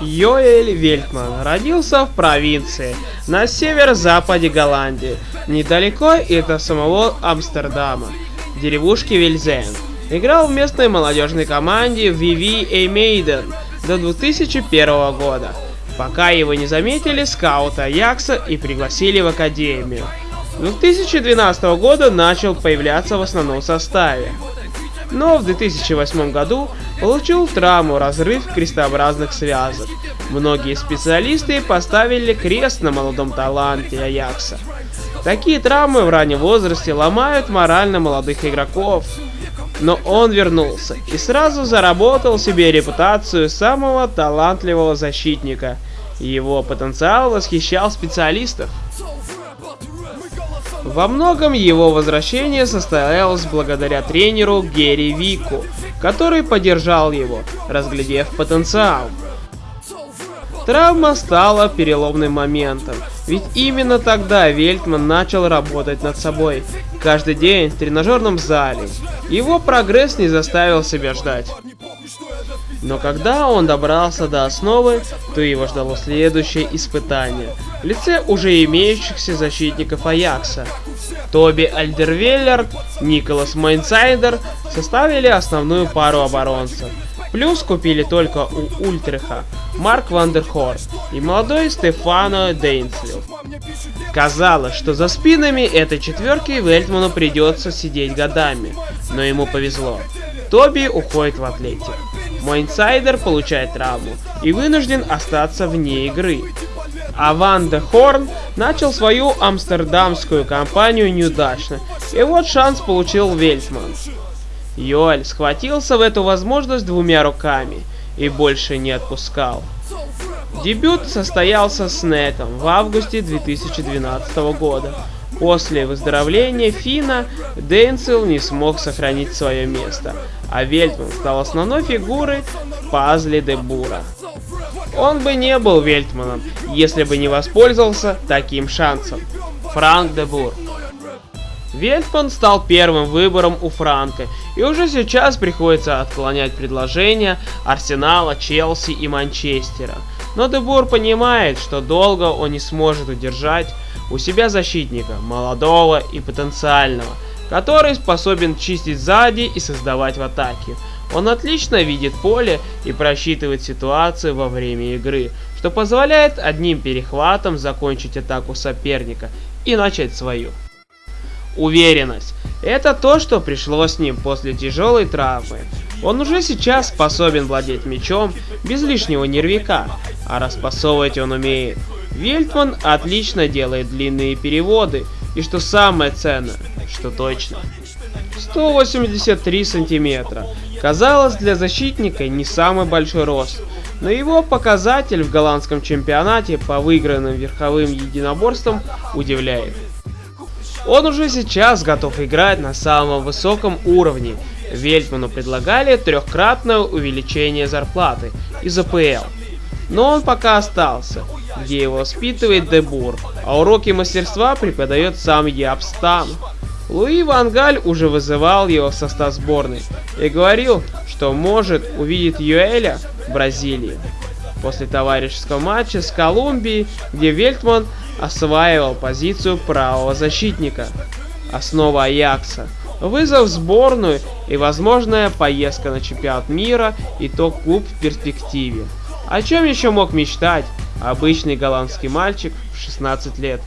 Йоэль Вельтман родился в провинции на северо-западе Голландии, недалеко от самого Амстердама, деревушки Вильзен. Играл в местной молодежной команде VV Maiden до 2001 года, пока его не заметили скауты Аякса и пригласили в академию. С 2012 года начал появляться в основном составе но в 2008 году получил травму разрыв крестообразных связок. Многие специалисты поставили крест на молодом таланте Аякса. Такие травмы в раннем возрасте ломают морально молодых игроков. Но он вернулся и сразу заработал себе репутацию самого талантливого защитника. Его потенциал восхищал специалистов. Во многом его возвращение состоялось благодаря тренеру Герри Вику, который поддержал его, разглядев потенциал. Травма стала переломным моментом, ведь именно тогда Вельтман начал работать над собой, каждый день в тренажерном зале. Его прогресс не заставил себя ждать. Но когда он добрался до основы, то его ждало следующее испытание в лице уже имеющихся защитников Аякса. Тоби Альдервейрельд, Никлас Мойсандер составили основную пару оборонцев. Плюс купили только у Утрехта Майк ван дер Хорн и молодой Стефано Денсвил. Казалось, что за спинами этой четверки Вельтману придется сидеть годами, но ему повезло. Тоби уходит в Атлетик. Мойсандер получает травму и вынужден остаться вне игры. А Ван де Хорн начал свою амстердамскую кампанию неудачно, и вот шанс получил Вельтман. Йоэль схватился в эту возможность двумя руками и больше не отпускал. Дебют состоялся с Неком в августе 2012 года. После выздоровления Фина Дейнсел не смог сохранить свое место, а Вельтман стал основной фигурой в пазле Дебура. Он бы не был Вельтманом, если бы не воспользовался таким шансом. Франк Дебур. Вельтман стал первым выбором у Франка, и уже сейчас приходится отклонять предложения Арсенала, Челси и Манчестера. Но Дебур понимает, что долго он не сможет удержать у себя защитника, молодого и потенциального, который способен чистить сзади и создавать в атаке. Он отлично видит поле и просчитывает ситуацию во время игры, что позволяет одним перехватом закончить атаку соперника и начать свою. Уверенность. Это то, что пришло с ним после тяжелой травмы. Он уже сейчас способен владеть мечом без лишнего нервика, а распасовывать он умеет. Вельтман отлично делает длинные переводы, и что самое ценное, что точно. 183 сантиметра. Казалось, для защитника не самый большой рост, но его показатель в голландском чемпионате по выигранным верховым единоборствам удивляет. Он уже сейчас готов играть на самом высоком уровне. Вельтману предлагали трехкратное увеличение зарплаты из АПЛ. Но он пока остался, где его воспитывает Дебур, а уроки мастерства преподает сам Ябстан. Луи Вангаль уже вызывал его в состав сборной и говорил, что может увидеть Юэля в Бразилии. После товарищеского матча с Колумбией, где Вельтман осваивал позицию правого защитника. Основа Аякса. Вызов в сборную и возможная поездка на чемпионат мира и топ-клуб в перспективе. О чем еще мог мечтать обычный голландский мальчик в 16 лет?